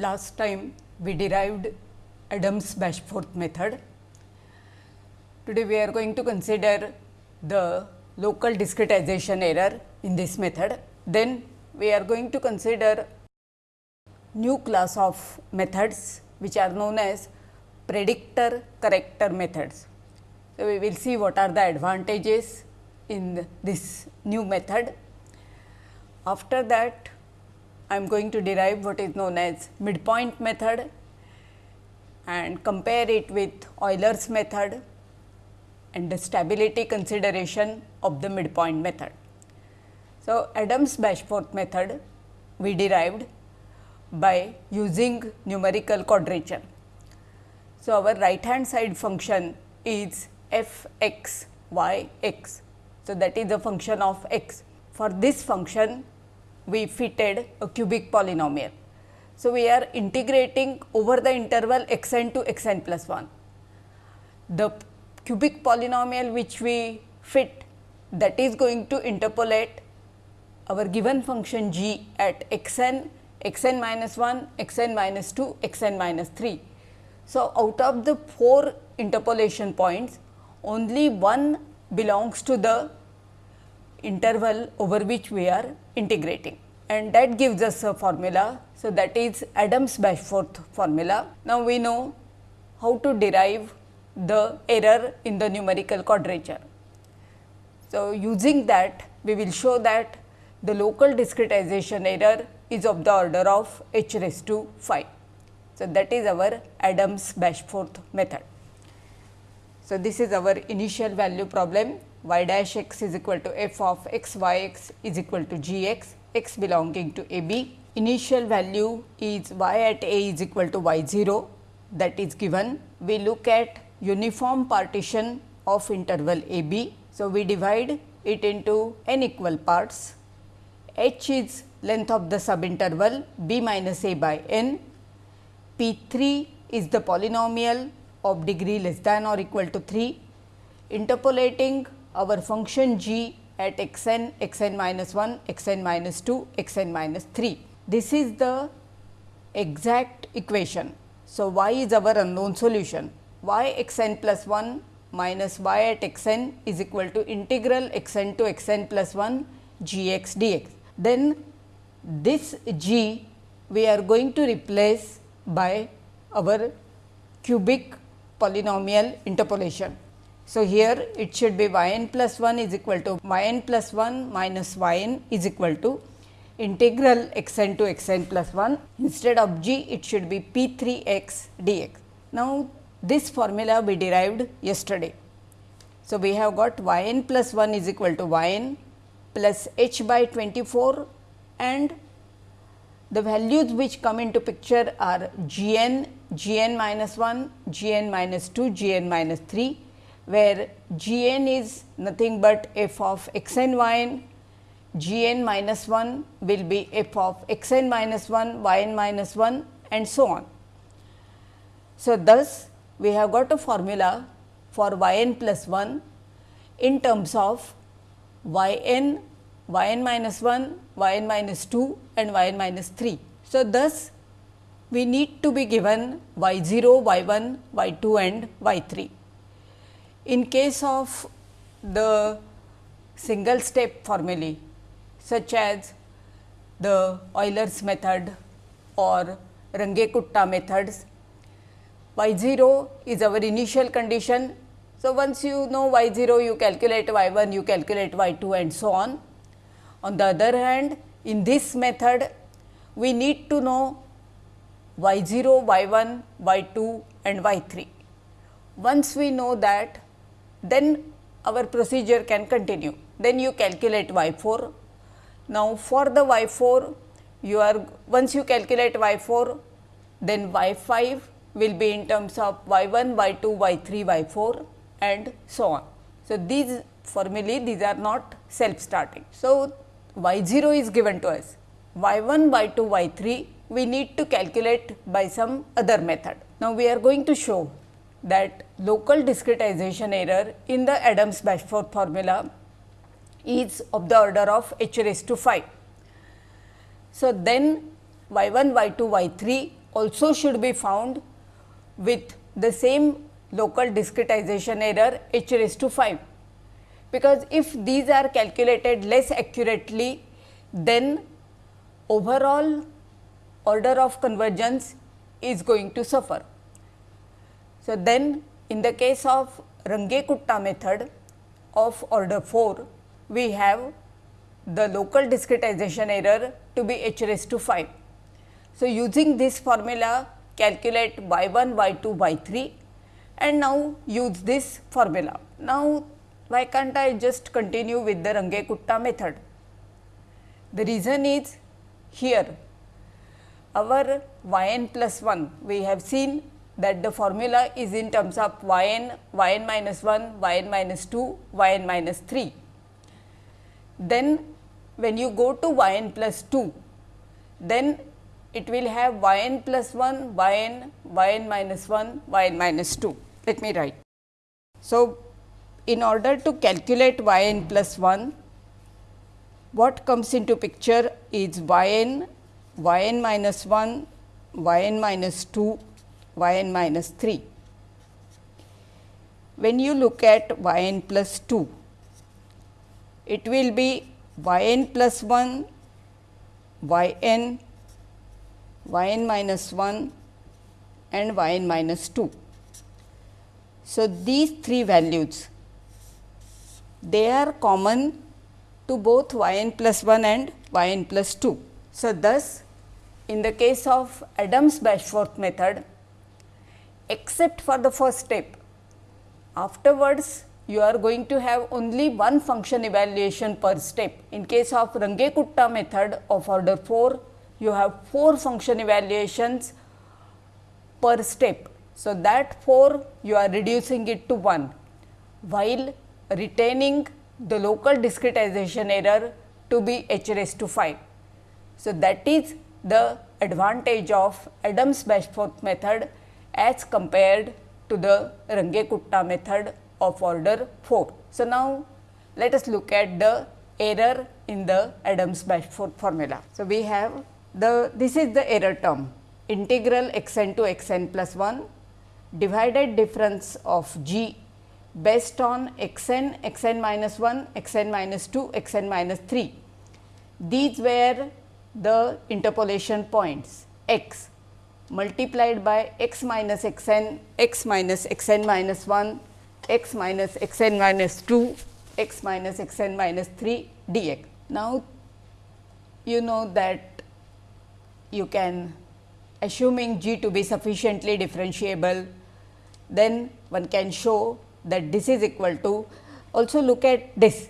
last time we derived Adams Bashforth method. Today, we are going to consider the local discretization error in this method. Then we are going to consider new class of methods which are known as predictor corrector methods. So, we will see what are the advantages in this new method. After that, I am going to derive what is known as midpoint method and compare it with Euler's method and the stability consideration of the midpoint method. So, Adams Bashforth method we derived by using numerical quadrature. So, our right hand side function is f x y x. So, that is the function of x. For this function we fitted a cubic polynomial. So, we are integrating over the interval x n to x n plus 1. The cubic polynomial which we fit that is going to interpolate our given function g at x n, x n minus 1, x n minus 2, x n minus 3. So, out of the 4 interpolation points only one belongs to the interval over which we are integrating and that gives us a formula. So, that is Adams Bashforth formula. Now, we know how to derive the error in the numerical quadrature. So, using that we will show that the local discretization error is of the order of h raised to 5. So, that is our Adams Bashforth method. So, this is our initial value problem y dash x is equal to f of x y x is equal to g x, x belonging to a b. Initial value is y at a is equal to y 0 that is given. We look at uniform partition of interval a b. So, we divide it into n equal parts. h is length of the subinterval b minus a by n. P 3 is the polynomial of degree less than or equal to 3, interpolating our function g at x n, x n minus 1, x n minus 2, x n minus 3. This is the exact equation. So, y is our unknown solution y x n plus 1 minus y at x n is equal to integral x n to x n plus 1 g x d x. Then this g we are going to replace by our cubic polynomial interpolation. So, here it should be y n plus 1 is equal to y n plus 1 minus y n is equal to integral x n to x n plus 1 instead of g it should be p 3 x d x. Now, this formula we derived yesterday. So, we have got y n plus 1 is equal to y n plus h by 24 and the values which come into picture are g n, g n minus 1, g n minus 2, g n minus 3, where g n is nothing but f of x n y n, g n minus 1 will be f of x n minus 1, y n minus 1 and so on. So, thus we have got a formula for y n plus 1 in terms of y n y n minus 1, y n minus 2 and y n minus 3. So, thus we need to be given y 0, y 1, y 2 and y 3. In case of the single step formulae such as the Euler's method or Runge-Kutta methods, y 0 is our initial condition. So, once you know y 0 you calculate y 1, you calculate y 2 and so on. On the other hand, in this method, we need to know y 0, y 1, y 2 and y 3. Once we know that, then our procedure can continue. Then you calculate y 4. Now, for the y 4, you are once you calculate y 4, then y 5 will be in terms of y 1, y 2, y 3, y 4 and so on. So, these formulae these are not self starting. So, y 0 is given to us, y 1, y 2, y 3 we need to calculate by some other method. Now, we are going to show that local discretization error in the Adams Bashforth formula is of the order of h raised to 5. So, then y 1, y 2, y 3 also should be found with the same local discretization error h raised to 5 because if these are calculated less accurately then overall order of convergence is going to suffer. So, then in the case of Runge-Kutta method of order 4, we have the local discretization error to be h raised to 5. So, using this formula calculate y 1, y 2, y 3 and now use this formula. Now, why can't I just continue with the Runge-Kutta method? The reason is here our y n plus 1 we have seen that the formula is in terms of y n, y n minus 1, y n minus 2, y n minus 3. Then when you go to y n plus 2, then it will have y n plus 1, y n, y n minus 1, y n minus 2. Let me write. So, in order to calculate y n plus 1, what comes into picture is y n, y n minus 1, y n minus 2, y n minus 3. When you look at y n plus 2, it will be y n plus 1, y n, y n minus 1 and y n minus 2. So, these three values they are common to both y n plus 1 and y n plus 2. So, thus in the case of Adams Bashforth method except for the first step. Afterwards, you are going to have only one function evaluation per step. In case of Runge-Kutta method of order 4, you have 4 function evaluations per step. So, that 4 you are reducing it to 1, while retaining the local discretization error to be h raised to 5. So, that is the advantage of Adams Bashforth method as compared to the Runge-Kutta method of order 4. So, now let us look at the error in the Adams Bashforth formula. So, we have the this is the error term integral x n to x n plus 1 divided difference of g based on x n, x n minus 1, x n minus 2, x n minus 3. These were the interpolation points x multiplied by x minus x n, x minus x n minus 1, x minus x n minus 2, x minus x n minus 3 dx. Now, you know that you can assuming g to be sufficiently differentiable, then one can show that this is equal to also look at this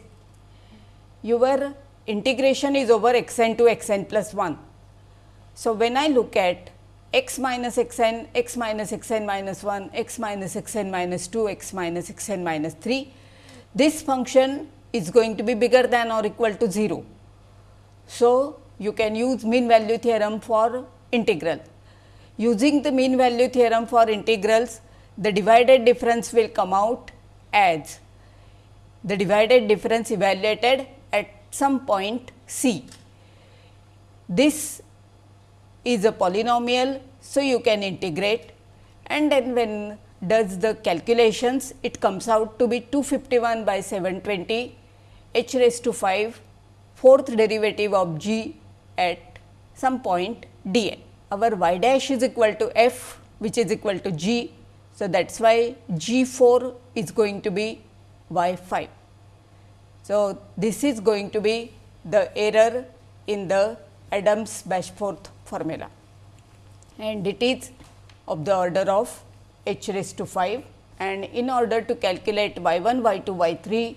your integration is over x n to x n plus 1. So, when I look at x minus x n, x minus x n minus 1, x minus x n minus 2, x minus x n minus 3. This function is going to be bigger than or equal to 0. So, you can use mean value theorem for integral. Using the mean value theorem for integrals, the divided difference will come out as the divided difference evaluated at some point c. This is a polynomial. So, you can integrate and then when does the calculations it comes out to be 251 by 720 h raised to 5 fourth derivative of g at some point d n. Our y dash is equal to f which is equal to g. So, that is why g 4 is going to be y 5. So, this is going to be the error in the Adams Bashforth formula and it is of the order of h raised to 5 and in order to calculate y 1, y 2, y 3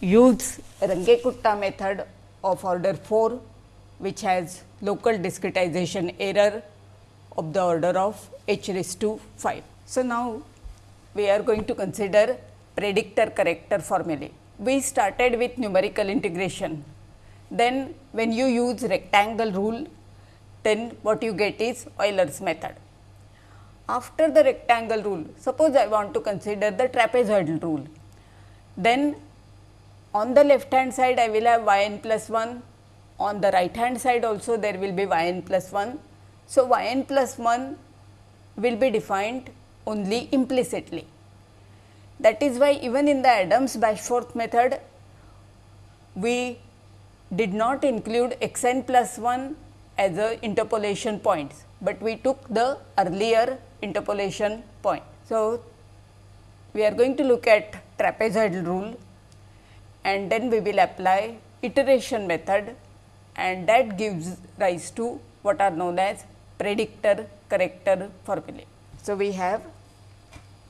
use Runge-Kutta method of order 4 which has local discretization error of the order of h raised to 5. So, now we are going to consider predictor corrector formulae. We started with numerical integration. Then when you use rectangle rule then what you get is Euler's method. After the rectangle rule, suppose I want to consider the trapezoidal rule, then on the left hand side I will have y n plus 1, on the right hand side also there will be y n plus 1. So, y n plus 1 will be defined only implicitly. That is why even in the Adams Bashforth method, we did not include x n plus 1 as a interpolation points, but we took the earlier interpolation point. So, we are going to look at trapezoidal rule and then we will apply iteration method and that gives rise to what are known as predictor corrector formulae. So, we have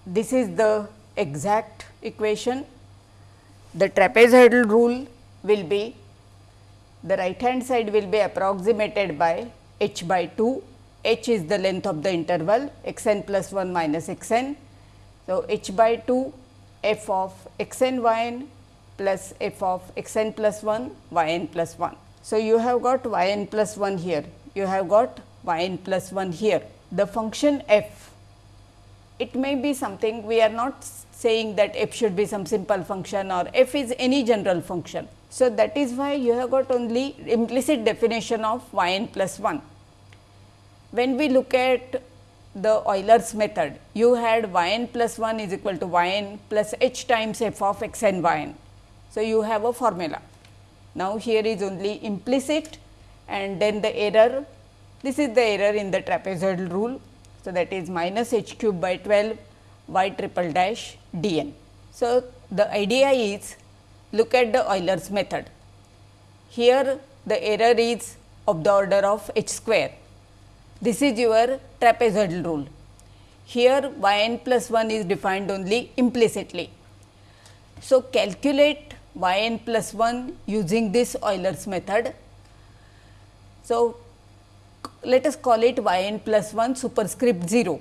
this is the exact equation. The trapezoidal rule will be the right hand side will be approximated by h by 2, h is the length of the interval x n plus 1 minus x n. So, h by 2 f of x n y n plus f of x n plus 1 y n plus 1. So, you have got y n plus 1 here, you have got y n plus 1 here. The function f, it may be something we are not saying that f should be some simple function or f is any general function. So, that is why you have got only implicit definition of y n plus 1. When we look at the Euler's method, you had y n plus 1 is equal to y n plus h times f of x n y n. So, you have a formula. Now, here is only implicit and then the error, this is the error in the trapezoidal rule. So, that is minus h cube by 12 y triple dash d n. So, the idea is look at the Euler's method. Here the error is of the order of h square. This is your trapezoidal rule. Here y n plus 1 is defined only implicitly. So, calculate y n plus 1 using this Euler's method. So, let us call it y n plus 1 superscript 0.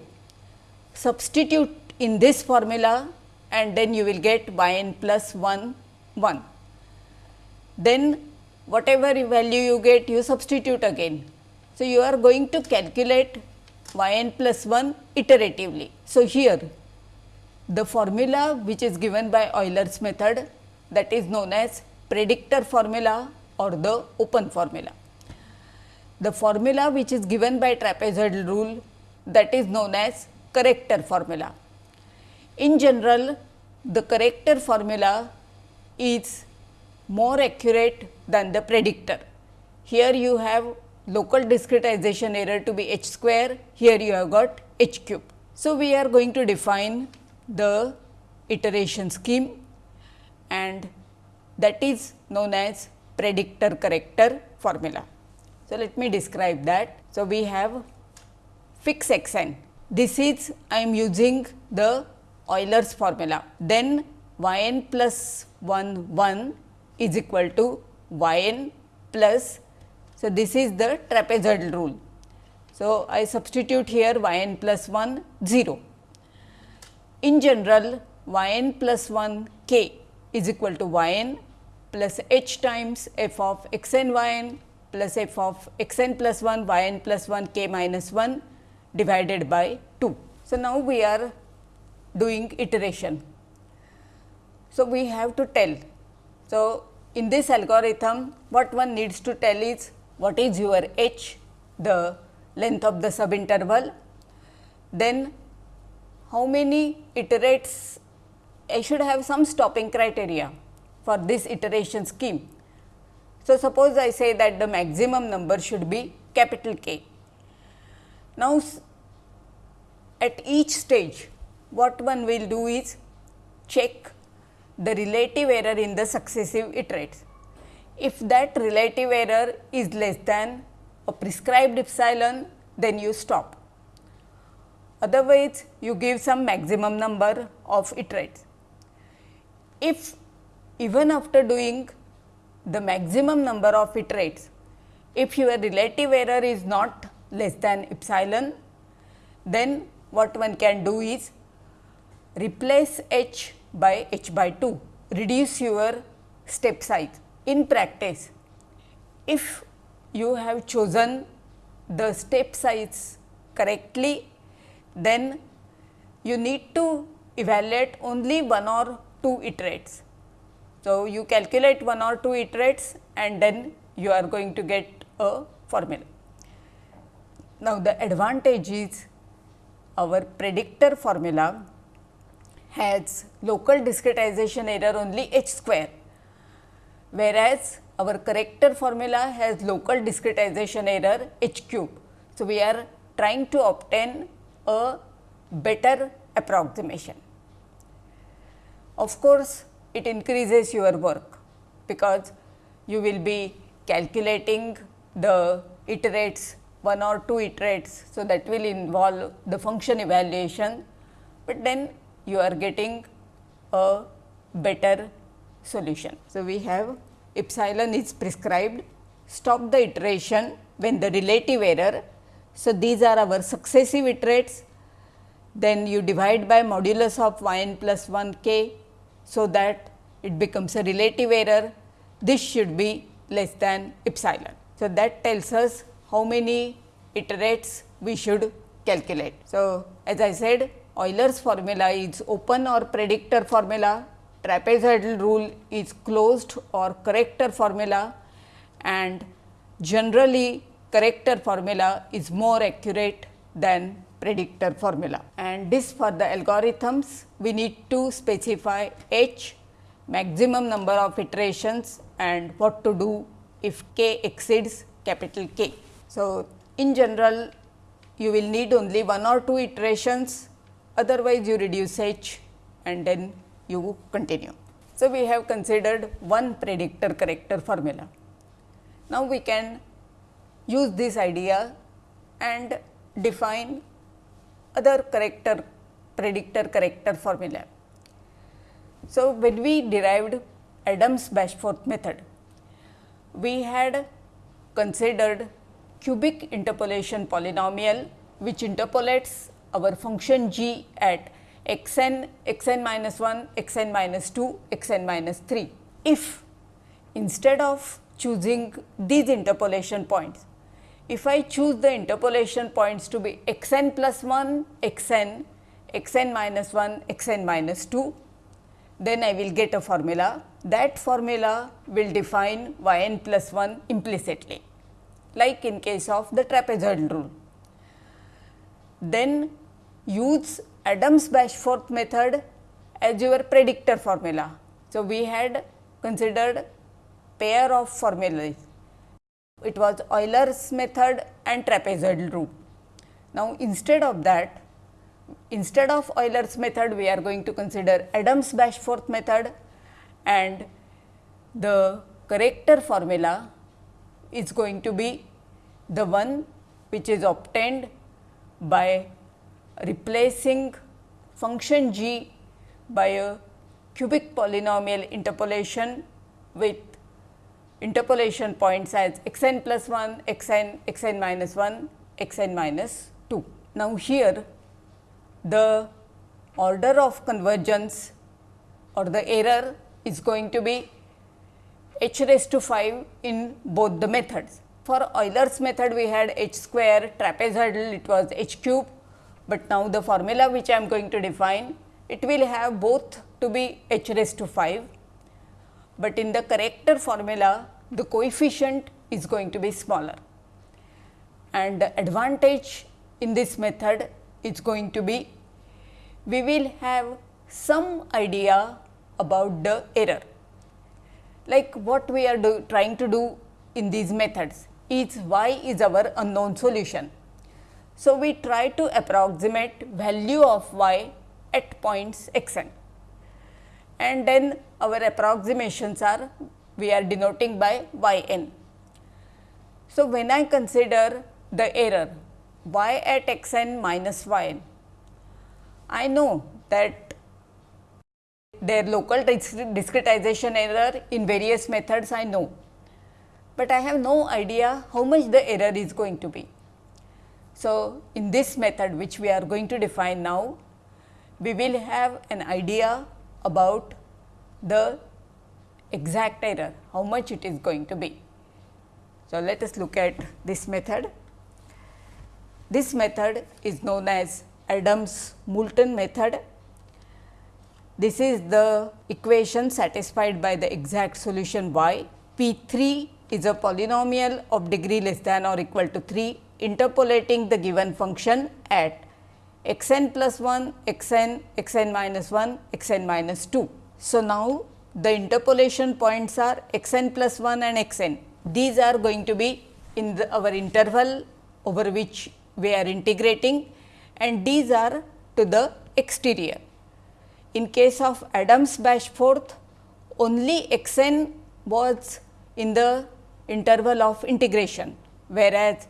Substitute in this formula and then you will get y n plus 1 1. Then whatever value you get you substitute again. So, you are going to calculate y n plus 1 iteratively. So, here the formula which is given by Euler's method that is known as predictor formula or the open formula. The formula which is given by trapezoidal rule that is known as corrector formula. In general, the corrector formula is more accurate than the predictor. Here you have local discretization error to be h square, here you have got h cube. So, we are going to define the iteration scheme and that is known as predictor corrector formula. So, let me describe that. So, we have fix x n. This is I am using the Euler's formula. Then y n plus 1 1 is equal to y n plus. So, this is the trapezoidal rule. So, I substitute here y n plus 1 0. In general y n plus 1 k is equal to y n plus h times f of x n y n plus f of x n plus 1 y n plus 1 k minus 1 divided by 2. So, now we are doing iteration. So, we have to tell. So, in this algorithm what one needs to tell is what is your h the length of the subinterval, then how many iterates I should have some stopping criteria for this iteration scheme. So, suppose I say that the maximum number should be capital K. Now, at each stage what one will do is check the relative error in the successive iterates. If that relative error is less than a prescribed epsilon, then you stop. Otherwise, you give some maximum number of iterates. If even after doing the maximum number of iterates, if your relative error is not less than epsilon, then what one can do is replace h by h by 2, reduce your step size. In practice, if you have chosen the step size correctly, then you need to evaluate only one or two iterates. So, you calculate one or two iterates and then you are going to get a formula. Now, the advantage is our predictor formula has local discretization error only h square, whereas our corrector formula has local discretization error h cube. So, we are trying to obtain a better approximation. Of course, it increases your work because you will be calculating the iterates one or two iterates. So, that will involve the function evaluation, but then you are getting a better solution. So, we have epsilon is prescribed stop the iteration when the relative error. So, these are our successive iterates then you divide by modulus of y n plus 1 k. So, that it becomes a relative error this should be less than epsilon. So, that tells us how many iterates we should calculate. So, as I said Euler's formula is open or predictor formula, trapezoidal rule is closed or corrector formula and generally corrector formula is more accurate than predictor formula. And this for the algorithms we need to specify h maximum number of iterations and what to do if k exceeds capital K. So, in general you will need only one or two iterations otherwise you reduce h and then you continue. So, we have considered one predictor corrector formula. Now, we can use this idea and define other corrector predictor corrector formula. So, when we derived Adams Bashforth method, we had considered cubic interpolation polynomial which interpolates our function g at x n, x n minus 1, x n minus 2, x n minus 3. If instead of choosing these interpolation points, if I choose the interpolation points to be x n plus 1, x n, x n minus 1, x n minus 2, then I will get a formula. That formula will define y n plus 1 implicitly, like in case of the trapezoidal rule. Then use Adams Bashforth method as your predictor formula. So, we had considered pair of formulas. It was Euler's method and trapezoidal rule. Now, instead of that, instead of Euler's method, we are going to consider Adams Bashforth method and the corrector formula is going to be the one which is obtained by replacing function g by a cubic polynomial interpolation with interpolation points as x n plus 1, x n, x n minus 1, x n minus 2. Now, here the order of convergence or the error is going to be h raised to 5 in both the methods. For Euler's method we had h square, trapezoidal it was h cube but now the formula which I am going to define it will have both to be h raised to 5, but in the corrector formula the coefficient is going to be smaller. And the advantage in this method is going to be we will have some idea about the error. Like what we are do, trying to do in these methods is y is our unknown solution so, we try to approximate value of y at points x n and then our approximations are we are denoting by y n. So, when I consider the error y at x n minus y n, I know that their local discretization error in various methods I know, but I have no idea how much the error is going to be. So, in this method which we are going to define now, we will have an idea about the exact error, how much it is going to be. So, let us look at this method. This method is known as Adams Moulton method. This is the equation satisfied by the exact solution y. P 3 is a polynomial of degree less than or equal to 3 interpolating the given function at x n plus 1, x n, x n minus 1, x n minus 2. So, now the interpolation points are x n plus 1 and x n. These are going to be in the, our interval over which we are integrating and these are to the exterior. In case of Adams Bashforth, only x n was in the interval of integration, whereas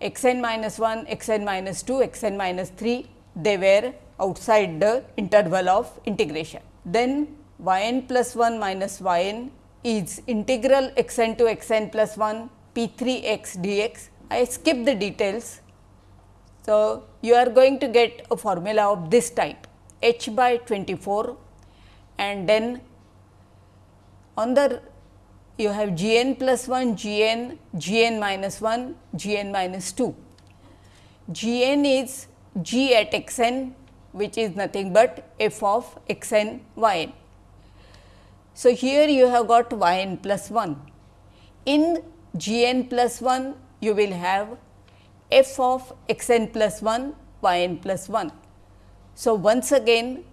x n minus 1, x n minus 2, x n minus 3, they were outside the interval of integration. Then y n plus 1 minus y n is integral x n to x n plus 1 p 3 x dx. I skip the details. So, you are going to get a formula of this type h by 24 and then on the you have g n plus 1, g n, g n minus 1, g n minus 2. g n is g at x n which is nothing but f of x n y n. So, here you have got y n plus 1. In g n plus 1 you will have f of x n plus 1 y n plus 1. So, once again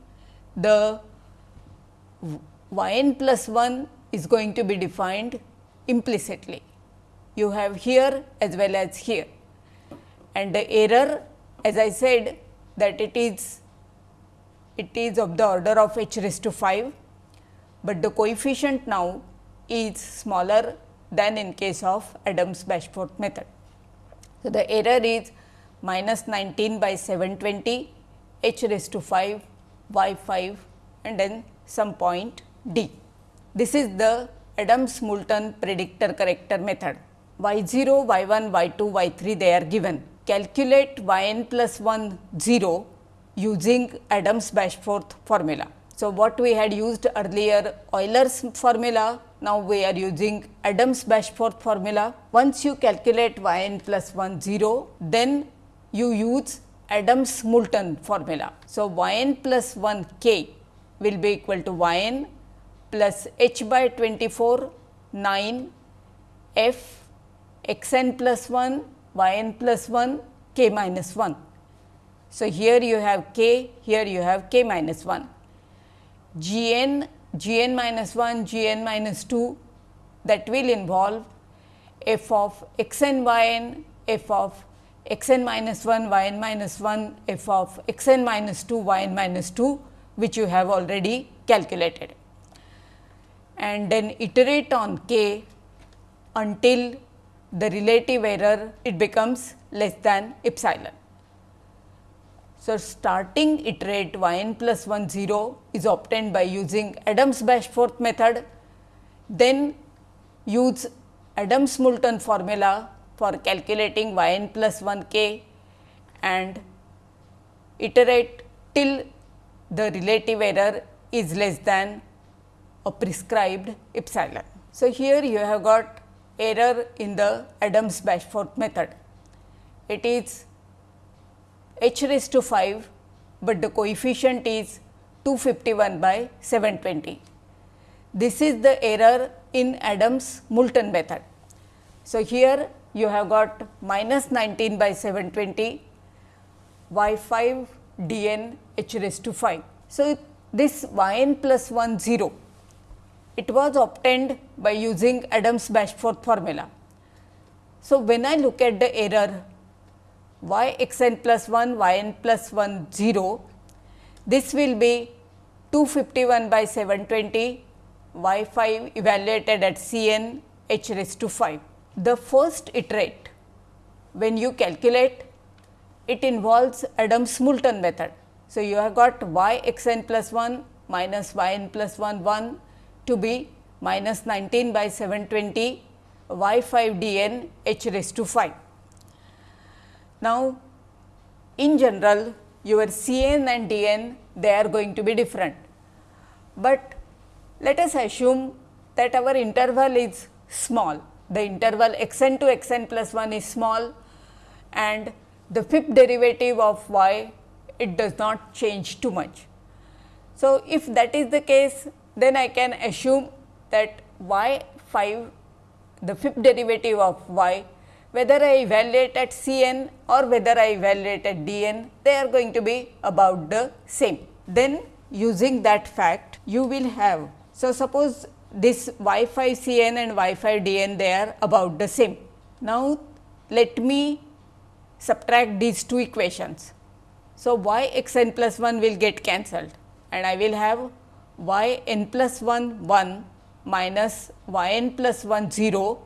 the y n plus 1 is going to be defined implicitly. You have here as well as here and the error as I said that it is it is of the order of h raised to 5, but the coefficient now is smaller than in case of Adams Bashforth method. So, the error is minus 19 by 720 h raised to 5 y 5 and then some point d. This is the Adams Moulton predictor corrector method. y 0, y 1, y 2, y 3 they are given. Calculate y n plus 1 0 using Adams Bashforth formula. So, what we had used earlier Euler's formula, now we are using Adams Bashforth formula. Once you calculate y n plus 1 0, then you use Adams Moulton formula. So, y n plus 1 k will be equal to y n plus h by 24 9 f x n plus 1 y n plus 1 k minus 1. So, here you have k, here you have k minus 1. g n, g n minus 1, g n minus 2 that will involve f of x n y n, f of x n minus 1, y n minus 1, f of x n minus 2, y n minus 2 which you have already calculated and then iterate on k until the relative error it becomes less than epsilon. So, starting iterate y n plus 1 0 is obtained by using Adams Bashforth method, then use Adams Moulton formula for calculating y n plus 1 k and iterate till the relative error is less than a prescribed epsilon. So, here you have got error in the Adams Bashforth method. It is h raised to 5, but the coefficient is 251 by 720. This is the error in Adams Moulton method. So, here you have got minus 19 by 720 y 5 d n h raised to 5. So, this y n plus 1 0 it was obtained by using Adams Bashforth formula. So, when I look at the error y x n plus 1 y n plus 1 0, this will be 251 by 720 y 5 evaluated at C n h raised to 5. The first iterate when you calculate it involves Adams Moulton method. So, you have got y x n plus 1 minus y n plus 1 1 to be minus 19 by 720 y 5 d n h raised to 5. Now, in general your C n and d n they are going to be different, but let us assume that our interval is small. The interval x n to x n plus 1 is small and the fifth derivative of y it does not change too much. So, if that is the case then I can assume that y 5 the fifth derivative of y whether I evaluate at C n or whether I evaluate at D n, they are going to be about the same. Then using that fact, you will have. So, suppose this y 5 C n and y 5 D n they are about the same. Now, let me subtract these two equations. So, y x n plus 1 will get cancelled and I will have y n plus 1 1 minus y n plus 1 0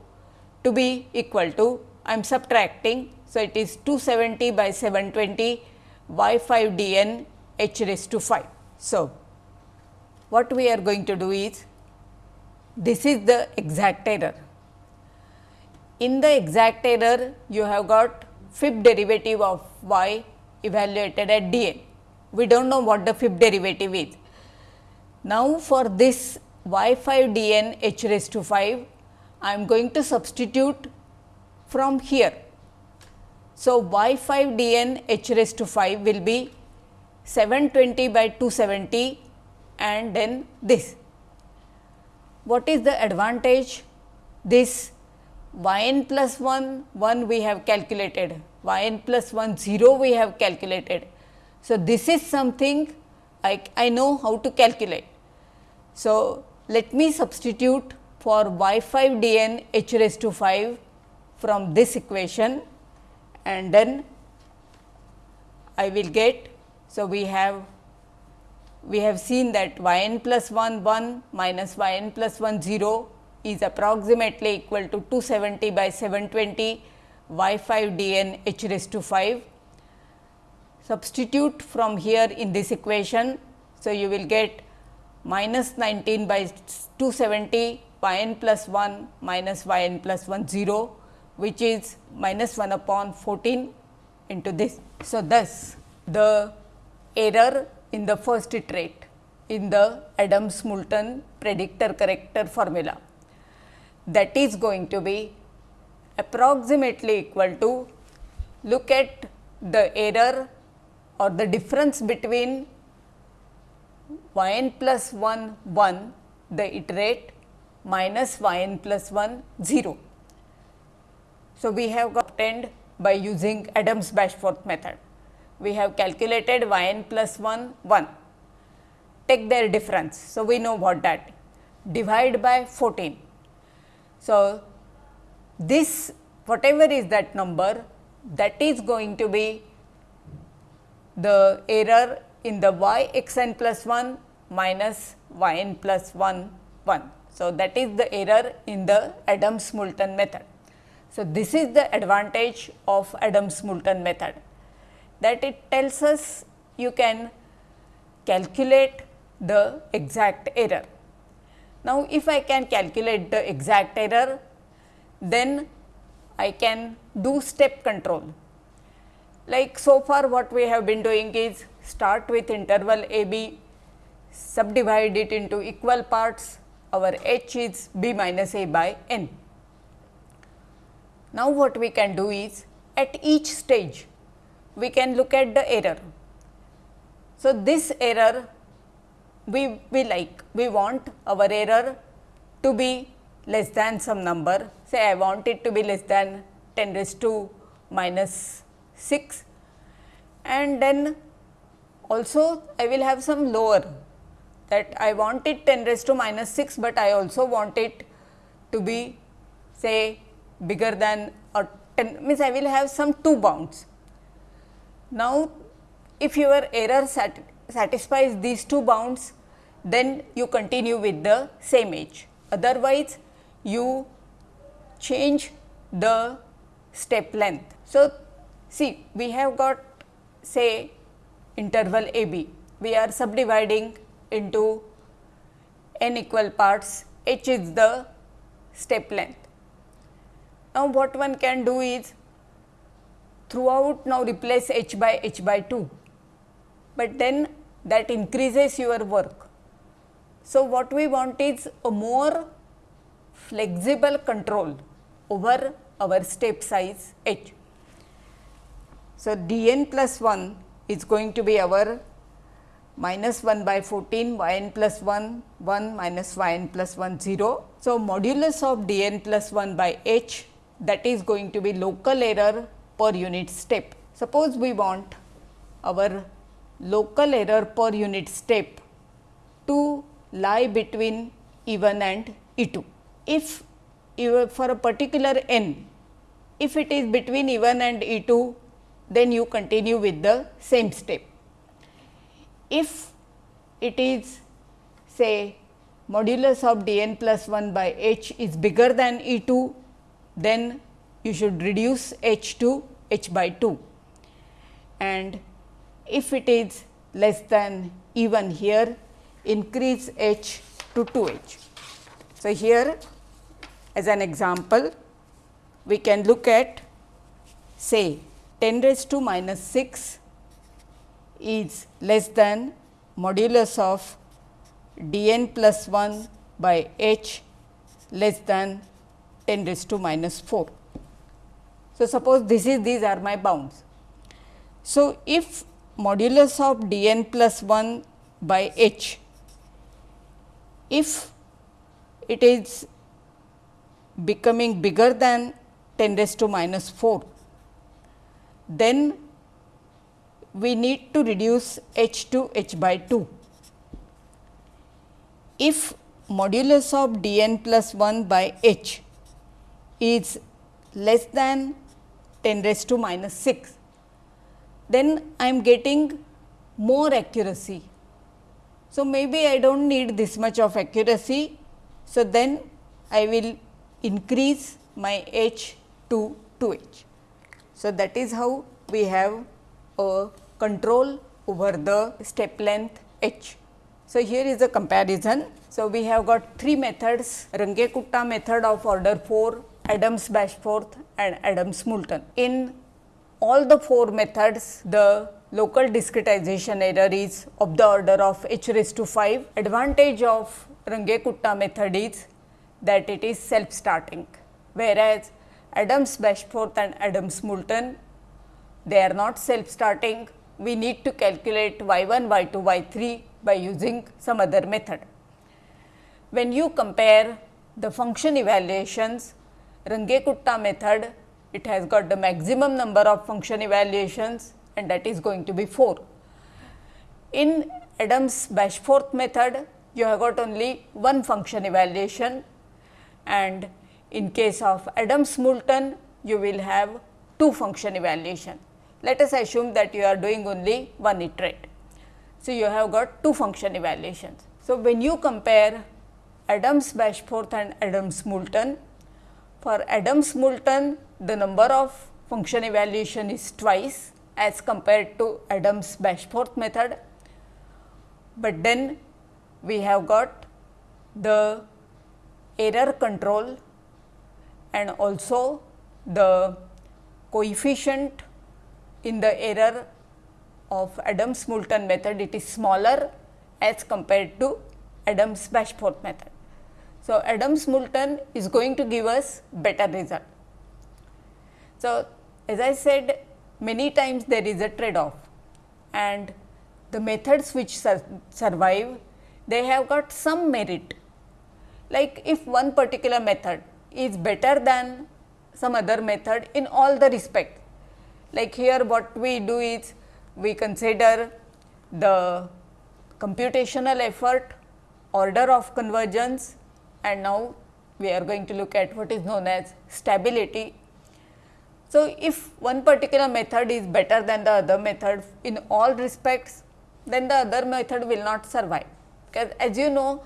to be equal to I am subtracting. So, it is 270 by 720 y 5 d n h raised to 5. So, what we are going to do is this is the exact error. In the exact error you have got fifth derivative of y evaluated at d n. We do not know what the fifth derivative is. Now, for this y 5 d n h raised to 5, I am going to substitute from here. So, y 5 d n h raised to 5 will be 720 by 270 and then this. What is the advantage? This y n plus 1, 1 we have calculated, y n plus 1, 0 we have calculated. So, this is something I, I know how to calculate. So, let me substitute for y 5 d n h raised to 5 from this equation and then I will get so, we have we have seen that y n plus 1 1 minus y n plus 1 0 is approximately equal to 270 by 720 y 5 d n h raised to 5. Substitute from here in this equation. So, you will get minus 19 by 270 y n plus 1 minus y n plus 1 0 which is minus 1 upon 14 into this. So, thus the error in the first iterate in the Adams Moulton predictor corrector formula that is going to be approximately equal to look at the error or the difference between y n plus 1 1 the iterate minus y n plus 1 0. So, we have obtained by using Adams Bashforth method we have calculated y n plus 1 1 take their difference. So, we know what that divide by 14. So, this whatever is that number that is going to be the error in the y x n plus 1 minus y n plus 1 1. So, that is the error in the Adams Moulton method. So, this is the advantage of Adams Moulton method that it tells us you can calculate the exact error. Now, if I can calculate the exact error, then I can do step control. Like so far what we have been doing is start with interval a b, subdivide it into equal parts, our h is b minus a by n. Now, what we can do is at each stage we can look at the error. So, this error we, we like, we want our error to be less than some number, say I want it to be less than 10 raised to minus 6 and then also I will have some lower that I want it 10 raised to minus 6, but I also want it to be say bigger than or 10 means I will have some two bounds. Now, if your error sat satisfies these two bounds, then you continue with the same edge. Otherwise, you change the step length. So, see we have got say interval a b, we are subdividing into n equal parts, h is the step length. Now, what one can do is throughout now replace h by h by 2, but then that increases your work. So, what we want is a more flexible control over our step size h. So, d n plus 1 is going to be our minus 1 by 14 y n plus 1 1 minus y n plus 1 0. So, modulus of d n plus 1 by h that is going to be local error per unit step. Suppose we want our local error per unit step to lie between E 1 and E 2. If for a particular n, if it is between E 1 and E 2, then you continue with the same step. If it is say modulus of d n plus 1 by h is bigger than E 2, then you should reduce h to h by 2 and if it is less than E 1 here increase h to 2 h. So, here as an example we can look at say 10 raised to minus 6 is less than modulus of d n plus 1 by h less than 10 raised to minus 4. So, suppose this is these are my bounds. So, if modulus of d n plus 1 by h, if it is becoming bigger than 10 raised to minus 4, then we need to reduce h to h by 2 if modulus of d n plus 1 by h is less than 10 raised to minus 6, then I am getting more accuracy. So, maybe I do not need this much of accuracy. So, then I will increase my h to 2 h. So, that is how we have a control over the step length h. So, here is a comparison. So, we have got three methods Runge-Kutta method of order 4, Adams-Bashforth and Adams-Moulton. In all the four methods, the local discretization error is of the order of h raised to 5. Advantage of Runge-Kutta method is that it is self starting, whereas Adams-Bashforth and Adams-Moulton they are not self starting. We need to calculate y 1, y 2, y 3 by using some other method. When you compare the function evaluations, Runge-Kutta method, it has got the maximum number of function evaluations and that is going to be 4. In Adams-Bashforth method, you have got only one function evaluation and in case of Adams-Moulton, you will have two function evaluation. Let us assume that you are doing only one iterate. So, you have got two function evaluations. So, when you compare Adams Bashforth and Adams Moulton, for Adams Moulton the number of function evaluation is twice as compared to Adams Bashforth method, but then we have got the error control and also the coefficient in the error of Adams Moulton method it is smaller as compared to Adams Bashforth method. So, Adams Moulton is going to give us better result. So, as I said many times there is a trade off and the methods which sur survive they have got some merit. Like if one particular method is better than some other method in all the respect. Like here what we do is we consider the computational effort, order of convergence and now we are going to look at what is known as stability. So, if one particular method is better than the other method in all respects, then the other method will not survive. Because as you know,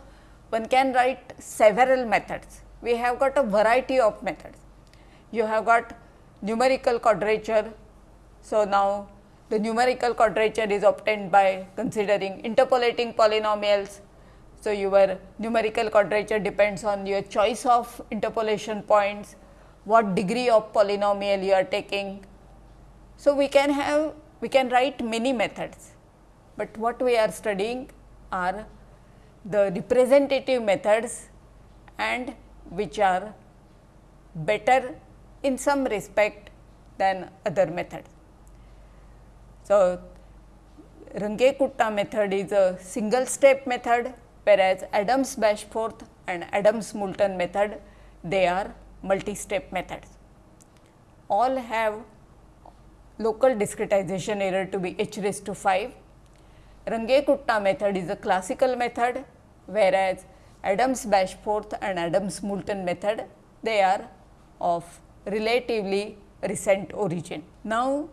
one can write several methods. We have got a variety of methods. You have got numerical quadrature. So, now the numerical quadrature is obtained by considering interpolating polynomials. So, your numerical quadrature depends on your choice of interpolation points, what degree of polynomial you are taking. So, we can have we can write many methods, but what we are studying are the representative methods and which are better in some respect than other methods. So, Runge-Kutta method is a single step method whereas Adams-Bashforth and Adams-Moulton method they are multi-step methods. all have local discretization error to be h raised to 5. Runge-Kutta method is a classical method, whereas Adams-Bashforth and Adams-Moulton method, they are of relatively recent origin. Now,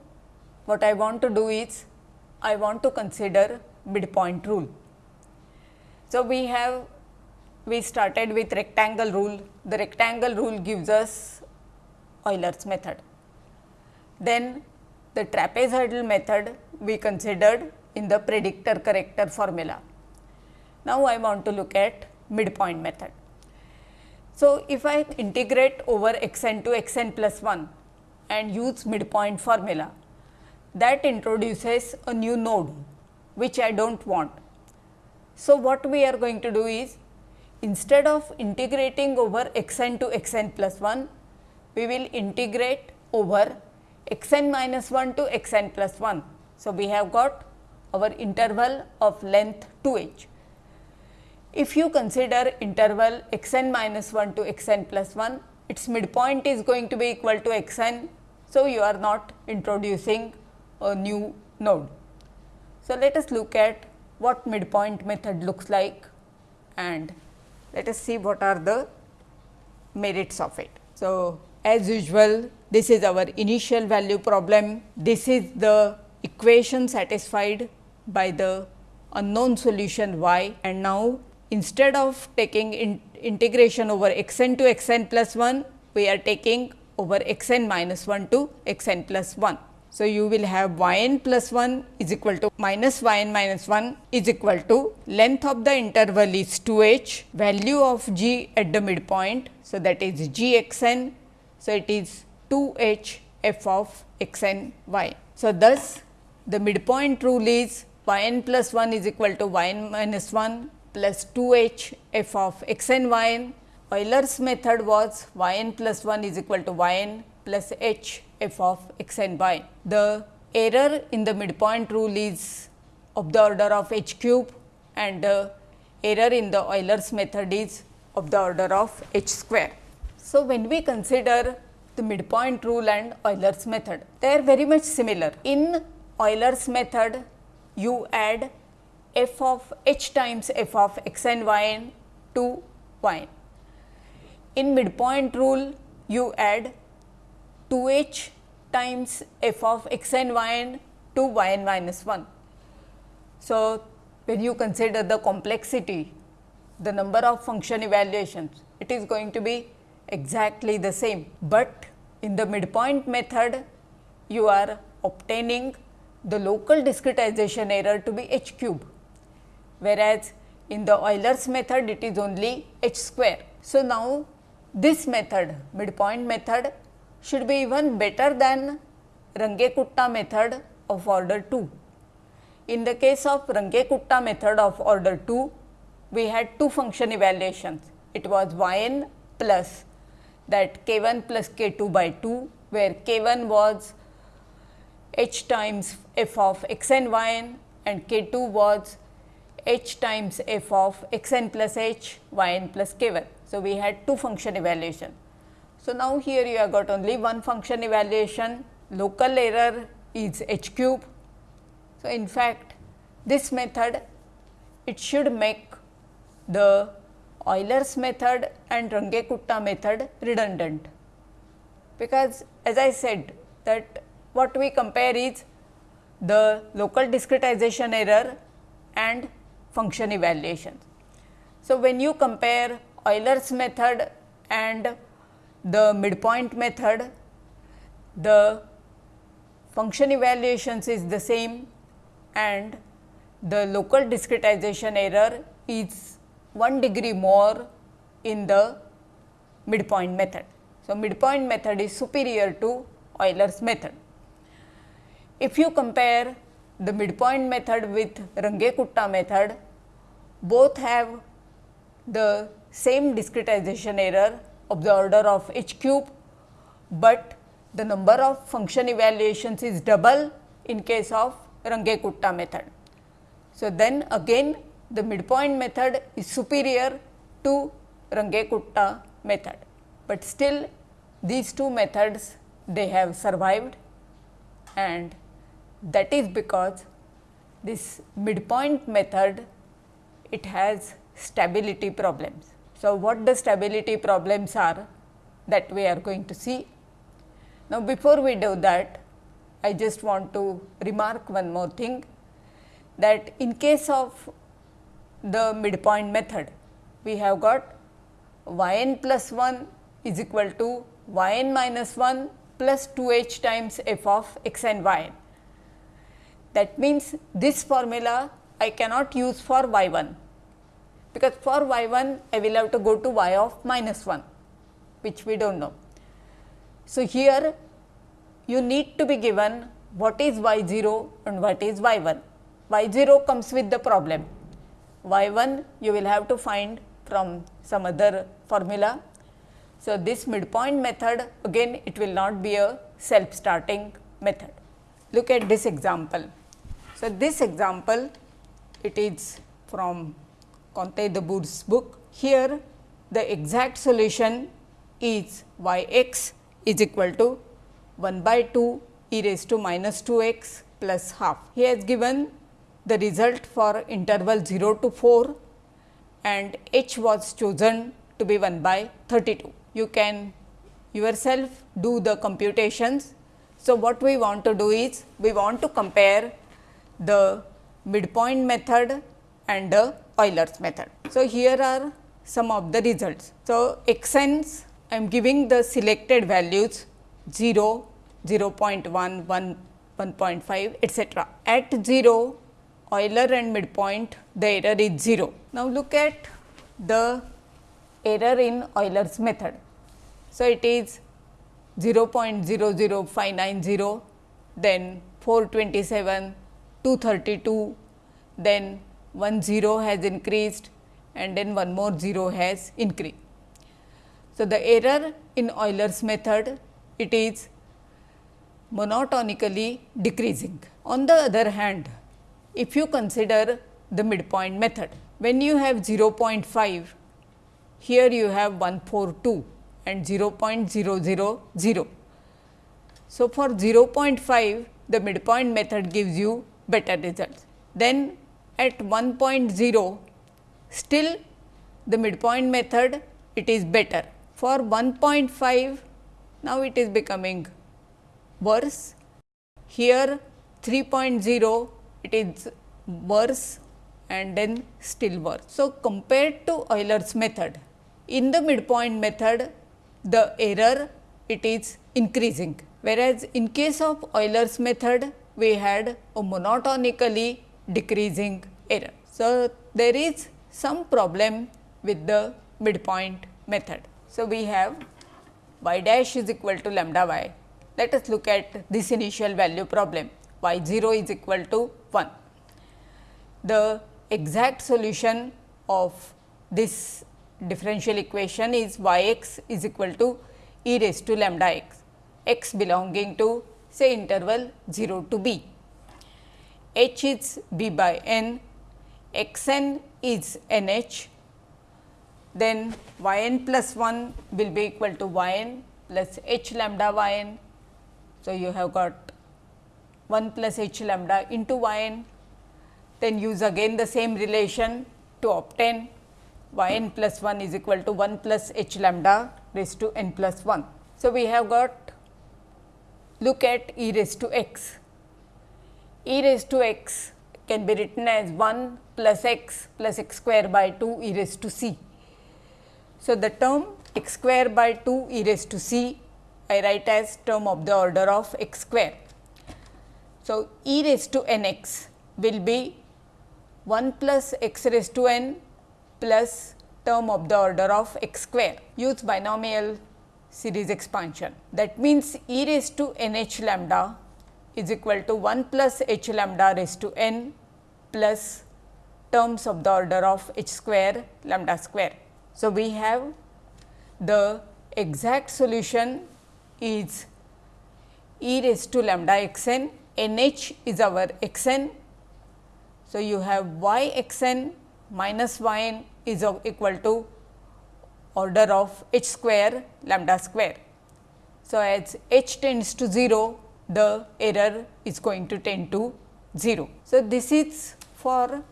what I want to do is, I want to consider midpoint rule. So, we have we started with rectangle rule. The rectangle rule gives us Euler's method. Then the trapezoidal method we considered in the predictor corrector formula. Now, I want to look at midpoint method. So, if I integrate over x n to x n plus 1 and use midpoint formula, that introduces a new node which I do not want. So, what we are going to do is instead of integrating over x n to x n plus 1, we will integrate over x n minus 1 to x n plus 1. So, we have got our interval of length 2 h. If you consider interval x n minus 1 to x n plus 1, its midpoint is going to be equal to x n. So, you are not introducing a new node. So, let us look at what midpoint method looks like and let us see what are the merits of it. So, as usual this is our initial value problem. This is the equation satisfied by the unknown solution y and now instead of taking in integration over x n to x n plus 1, we are taking over x n minus 1 to x n plus 1. So, you will have y n plus 1 is equal to minus y n minus 1 is equal to length of the interval is 2 h, value of g at the midpoint. So, that is g x n. So, it is 2 h f of x n y. So, thus the midpoint rule is y n plus 1 is equal to y n minus 1 plus 2 h f of x n y n. Euler's method was y n plus 1 is equal to y n plus h f of x n y. The error in the midpoint rule is of the order of h cube and the error in the Euler's method is of the order of h square. So, when we consider the midpoint rule and Euler's method, they are very much similar. In Euler's method, you add f of h times f of x n to y n. In midpoint rule, you add 2 h times f of x n to y n minus 1. So, when you consider the complexity, the number of function evaluations, it is going to be exactly the same, but in the midpoint method, you are obtaining the local discretization error to be h cube, whereas in the Euler's method it is only h square. So, now this method midpoint method should be even better than Runge-Kutta method of order 2. In the case of Runge-Kutta method of order 2, we had two function evaluations. It was y n plus that k 1 plus k 2 by 2, where k 1 was h times f of x n y n and k 2 was h times f of x n plus h y n plus k 1. So, we had two function evaluation. So, now here you have got only one function evaluation, local error is h cube. So, in fact, this method it should make the Euler's method and Runge-Kutta method redundant, because as I said that what we compare is the local discretization error and function evaluation. So, when you compare Euler's method and the midpoint method, the function evaluations is the same and the local discretization error is 1 degree more in the midpoint method. So, midpoint method is superior to Euler's method. If you compare the midpoint method with Runge-Kutta method, both have the same discretization error of the order of h cube, but the number of function evaluations is double in case of Runge-Kutta method. So, then again the midpoint method is superior to Runge-Kutta method, but still these two methods they have survived and that is because this midpoint method it has stability problems. So, what the stability problems are that we are going to see. Now, before we do that I just want to remark one more thing that in case of the midpoint method we have got y n plus 1 is equal to y n minus 1 plus 2 h times f of x n y n. That means, this formula I cannot use for y 1, because for y 1 I will have to go to y of minus 1, which we do not know. So, here you need to be given what is y 0 and what is y 1. y 0 comes with the problem, y 1 you will have to find from some other formula. So, this midpoint method again it will not be a self starting method. Look at this example. So, this example it is from Conte de Boor's book. Here the exact solution is y x is equal to 1 by 2 e raised to minus 2 x plus half. He has given the result for interval 0 to 4 and h was chosen to be 1 by 32. You can yourself do the computations. So, what we want to do is we want to compare the midpoint method and the Euler's method. So, here are some of the results. So, x I am giving the selected values 0, 0 0.1, 1, 1.5 etcetera. At 0 Euler and midpoint the error is 0. Now, look at the error in Euler's method. So, it is 0 0.00590, then 427, 232, then one 0 has increased and then one more 0 has increased. So, the error in Euler's method it is monotonically decreasing. On the other hand, if you consider the midpoint method, when you have 0.5, here you have 142 and 0.000. So, for 0.5 the midpoint method gives you better results. Then at 1.0 still the midpoint method it is better. For 1.5 now it is becoming worse. Here 3.0 it is worse and then still worse. So, compared to Euler's method, in the midpoint method the error it is increasing, whereas in case of Euler's method we had a monotonically decreasing error. So, there is some problem with the midpoint method. So, we have y dash is equal to lambda y. Let us look at this initial value problem y 0 is equal to 1. The exact solution of this differential equation is y x is equal to e raised to lambda x, x belonging to say interval 0 to b. h is b by n, x n is n h, then y n plus 1 will be equal to y n plus h lambda y n. So, you have got 1 plus h lambda into y n then use again the same relation to obtain y n plus 1 is equal to 1 plus h lambda raised to n plus 1. So, we have got look at e raised to x. e raised to x can be written as 1 plus x plus x square by 2 e raised to c. So, the term x square by 2 e raised to c I write as term of the order of x square. So, e raised to n x will be 1 plus x raised to n plus term of the order of x square use binomial series expansion. That means, e raised to n h lambda is equal to 1 plus h lambda raised to n plus terms of the order of h square lambda square. So, we have the exact solution is e raised to lambda x n, n h is our x n so, you have y x n minus y n is equal to order of h square lambda square. So, as h tends to 0, the error is going to tend to 0. So, this is for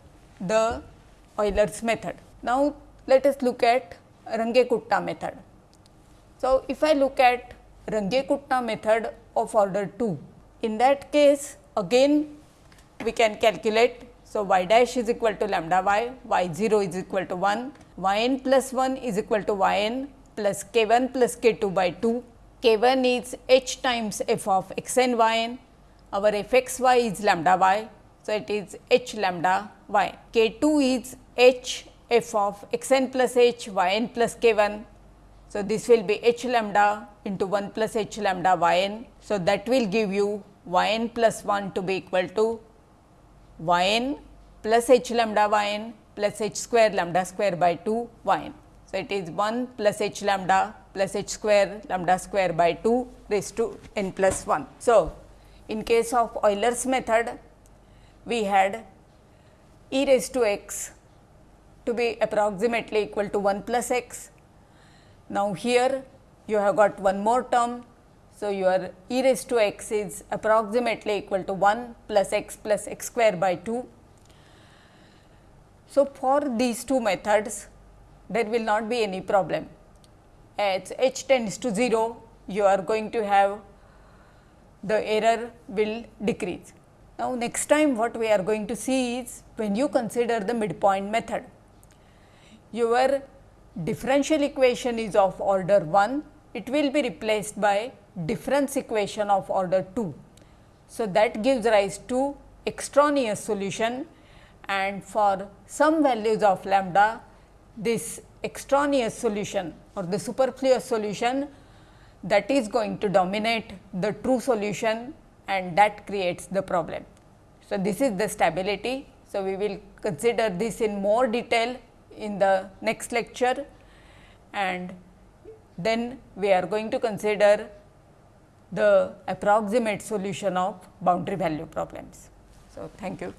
the Euler's method. Now, let us look at Runge-Kutta method. So, if I look at Runge-Kutta method of order 2, in that case again we can calculate. So, y dash is equal to lambda y, y 0 is equal to 1, y n plus 1 is equal to y n plus k 1 plus k 2 by 2, k 1 is h times f of x n y n, our f x y is lambda y. So, it is h lambda y, k 2 is h f of x n plus h y n plus k 1. So, this will be h lambda into 1 plus h lambda y n. So, that will give you y n plus 1 to be equal to y n plus h lambda y n plus h square lambda square by 2 y n. So, it is 1 plus h lambda plus h square lambda square by 2 raised to n plus 1. So, in case of Euler's method, we had e raised to x to be approximately equal to 1 plus x. Now, here you have got one more term. So, your e raised to x is approximately equal to 1 plus x plus x square by 2. So, for these two methods there will not be any problem. As h tends to 0, you are going to have the error will decrease. Now, next time what we are going to see is when you consider the midpoint method, your differential equation is of order 1, it will be replaced by difference equation of order 2. So, that gives rise to extraneous solution and for some values of lambda this extraneous solution or the superfluous solution that is going to dominate the true solution and that creates the problem. So, this is the stability. So, we will consider this in more detail in the next lecture and then we are going to consider the approximate solution of boundary value problems. So, thank you.